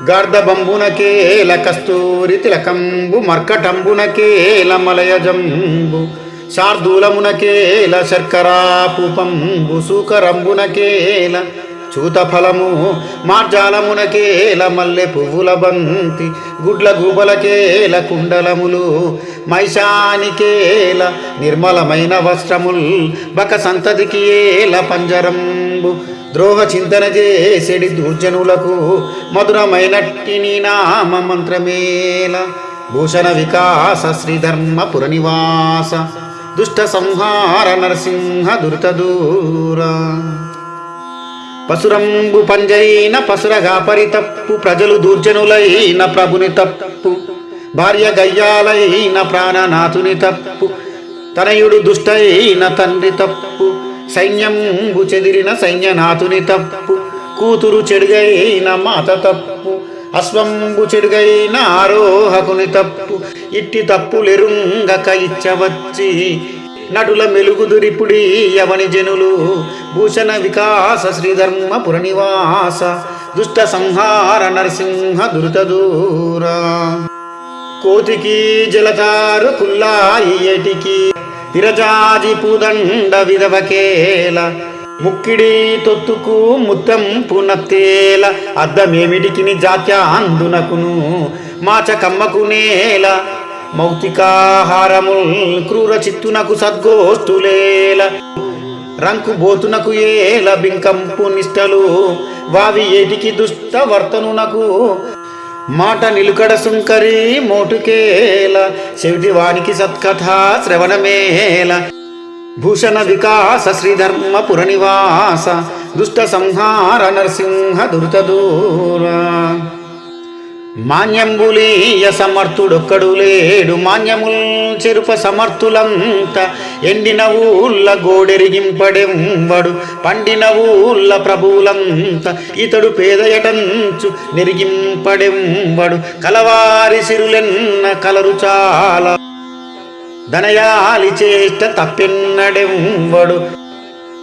గార్ధబంబునకేల కస్తూరి తిలకంబు మర్కటంబునకేల మలయజంబు శార్దూలమునకేల శర్కరాపుపంబు సూకరంబునకేల చూతఫలము మార్జాలమునకేల మల్లె పువ్వుల బంతి గుడ్ల గూబలకేల కుండలములు మైషానికేల నిర్మలమైన వస్త్రముల్ బక సంతతికి ఏల పంజరంబు. ద్రోహ చింతన చేసెడి దుర్జనులకు మధురమైనట్టి నీ నామ మంత్రమేల. భూషణ వికాస శ్రీధర్మ పురనివాస. దుష్ట సంహార నరసింహ దుర్త దూర. పసురంబు పంజైన పసురగా పరితప్పు ప్రజలు దూర్జనులైన ప్రభుని తప్పు. భార్య గయ్యాలైన ప్రాణనాథుని తప్పు తనయుడు దుష్టైన తండ్రి తప్పు సైన్యంబు చెదిరిన సైన్యనాథుని తప్పు కూతురు చెడుగైన మాత తప్పు అశ్వంబు చెడుగైన ఆరోహకుని తప్పు ఇట్టి తప్పులెరుంగక ఇచ్చవచ్చి నటుల మెలుగుదురిపుడి యవని జనులు భూషణ వికాస శ్రీధర్మ పురనివాస దుష్ట సంహార నరసింహ దురిత దూరా కోతికి జలతారు కుల్లాయి ఏటికి విరజాజి పూదండ విధవకేల ముక్కిడి తొత్తుకు ముత్తం పునత్తేల అద్దమేమిడికిని జాత్యాందునకును మాచ నేల. మౌతికాహారముల్ క్రూర చిత్తునకు సద్గోష్ఠులేల రంకు బోతునకు ఏల బింకంపు నిష్టలు. వావి ఏటికి దుష్ట వర్తనునకు మాట నిలుకడ సుంకరి మోటుకేల చెవిటి వానికి సత్కథ శ్రవణమేల భూషణ వికాస శ్రీధర్మ పురనివాస దుష్ట సంహార నరసింహ దురుతదూరా మాన్యంబులీయ సమర్థుడొక్కడు లేడు. మాన్యముల్ చెరుప సమర్థులంత ఎండిన ఊళ్ళ గోడెరిగింపడెంబడు. పండిన ఊళ్ళ ప్రభువులంత ఇతడు పేదయటంచు నెరిగింపడెంబడు. కలవారి సిరులెన్న కలరు చాలా ధనయాలి చేష్ట తప్పెన్నడెంబడు.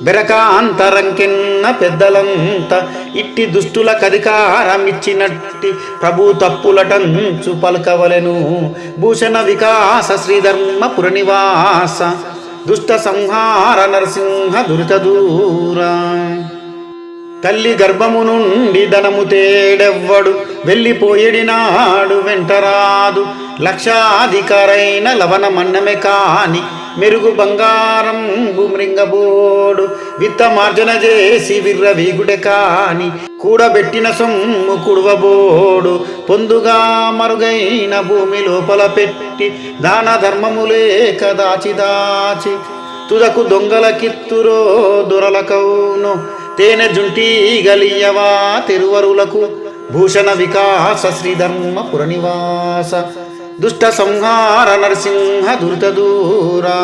బెరకాంతరంకెన్న పెద్దలంత ఇట్టి దుష్టుల కధికారమిచ్చినట్టి ప్రభు తప్పులటంచు పలకవలెను. భూషణ వికాస శ్రీధర్మ పురనివాస దుష్ట సంహార నరసింహ దురిత దూరా. తల్లి గర్భము నుండి ధనము తేడెవ్వడు వెళ్ళిపోయేడినాడు వెంటరాదు. లక్షాధికారైన లవణ మన్నమే కాని మెరుగు బంగారం మృంగబోడు విత్తమార్జన చేసి విర్ర వీగుడే కాని కూడబెట్టిన సొమ్ము కుడవబోడు. పొందుగా మరుగైన భూమి లోపల పెట్టి దాన ధర్మములేక దాచి దాచి తుదకు దొంగల కిత్తురో దొరలకౌను తేనె జుంటి గలియవా తిరువరులకు భూషణ వికాస శ్రీధర్మ పురనివాస. दुष्टसंहार नरसिंह दुर्तदूरा